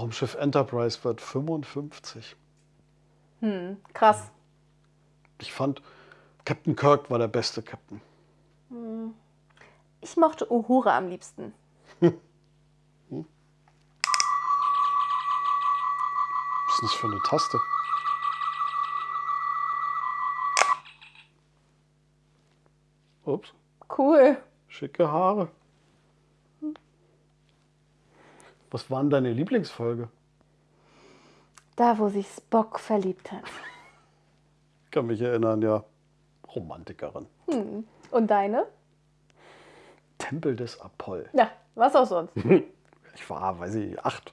Raumschiff Enterprise wird 55. Hm, krass. Ich fand, Captain Kirk war der beste Captain. Ich mochte Uhura am liebsten. Was ist das für eine Taste? Ups, Cool. schicke Haare. Was war denn deine Lieblingsfolge? Da, wo sich Spock verliebt hat. Ich kann mich erinnern, ja. Romantikerin. Und deine? Tempel des Apoll. Ja, was auch sonst. Ich war, weiß ich, acht,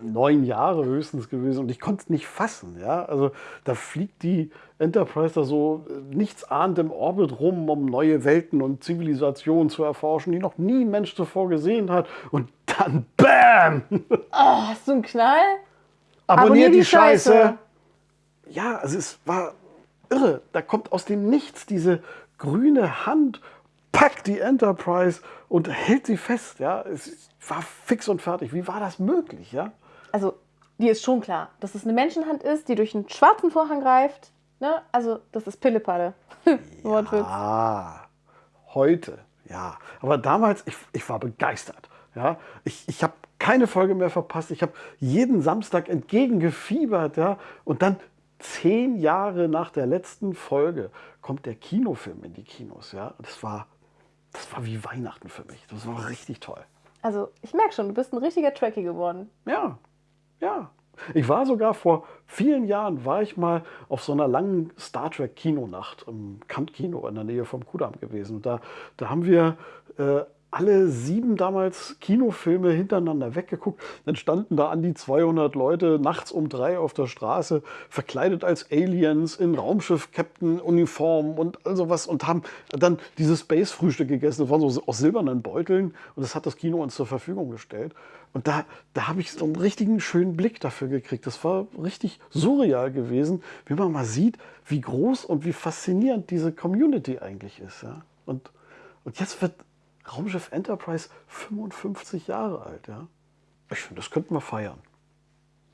neun Jahre höchstens gewesen und ich konnte es nicht fassen. Ja? Also da fliegt die Enterprise da so äh, nichtsahnd im Orbit rum, um neue Welten und Zivilisationen zu erforschen, die noch nie ein Mensch zuvor gesehen hat. Und dann BAM! Oh, hast du einen Knall? Abonniert die Scheiße! Ja, also es war irre. Da kommt aus dem Nichts diese grüne Hand, packt die Enterprise und hält sie fest. Ja, es war fix und fertig. Wie war das möglich? Ja, Also, dir ist schon klar, dass es eine Menschenhand ist, die durch einen schwarzen Vorhang greift. Ne? Also, das ist Pillepalle. Wortwitz. Ah, heute, ja. Aber damals, ich, ich war begeistert. Ja, ich, ich habe keine Folge mehr verpasst. Ich habe jeden Samstag entgegengefiebert. Ja, und dann zehn Jahre nach der letzten Folge kommt der Kinofilm in die Kinos. Ja, das war, das war wie Weihnachten für mich. Das war richtig toll. Also, ich merke schon, du bist ein richtiger Trekkie geworden. Ja, ja. Ich war sogar vor vielen Jahren, war ich mal auf so einer langen Star Trek Kinonacht im Kant-Kino in der Nähe vom Kudamm gewesen. Und da, da haben wir äh, alle sieben damals Kinofilme hintereinander weggeguckt. Dann standen da an die 200 Leute nachts um drei auf der Straße, verkleidet als Aliens in Raumschiff-Captain-Uniform und all sowas und haben dann dieses Space-Frühstück gegessen. Das waren so aus silbernen Beuteln und das hat das Kino uns zur Verfügung gestellt. Und da, da habe ich so einen richtigen schönen Blick dafür gekriegt. Das war richtig surreal gewesen, wie man mal sieht, wie groß und wie faszinierend diese Community eigentlich ist. Ja? Und, und jetzt wird Raumschiff Enterprise 55 Jahre alt. Ja? Ich finde, das könnten wir feiern.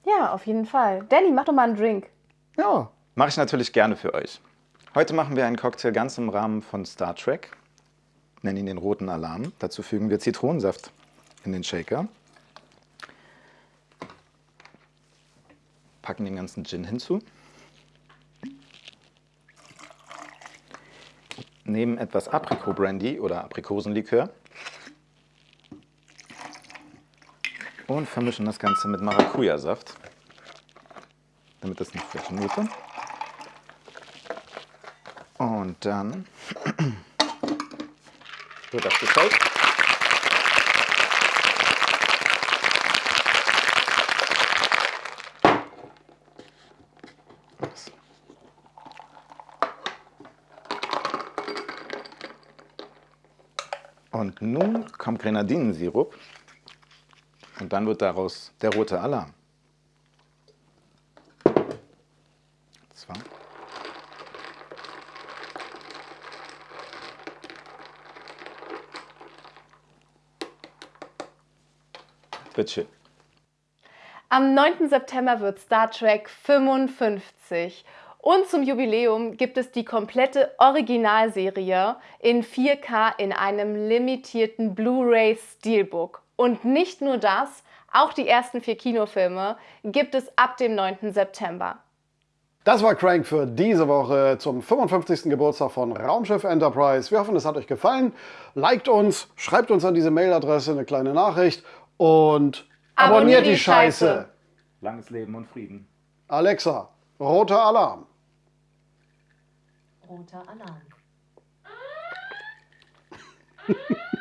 Ja, auf jeden Fall. Danny, mach doch mal einen Drink. Ja, Mache ich natürlich gerne für euch. Heute machen wir einen Cocktail ganz im Rahmen von Star Trek. Nennen ihn den roten Alarm. Dazu fügen wir Zitronensaft in den Shaker. Packen den ganzen Gin hinzu. Nehmen etwas Aprikot-Brandy oder Aprikosenlikör. Und vermischen das Ganze mit Maracuja-Saft, damit es eine frische Note. Und dann wird das gefällt. Und nun kommt Grenadinensirup und dann wird daraus der rote Alarm. Zwei. Wird schön. Am 9. September wird Star Trek 55. Und zum Jubiläum gibt es die komplette Originalserie in 4K in einem limitierten Blu-ray Steelbook. Und nicht nur das, auch die ersten vier Kinofilme gibt es ab dem 9. September. Das war Crank für diese Woche zum 55. Geburtstag von Raumschiff Enterprise. Wir hoffen, es hat euch gefallen. Liked uns, schreibt uns an diese Mailadresse eine kleine Nachricht und abonniert, Abonniert die. Scheiße. Langes Leben und Frieden. Alexa, roter Alarm. Roter Alarm.